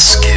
ask.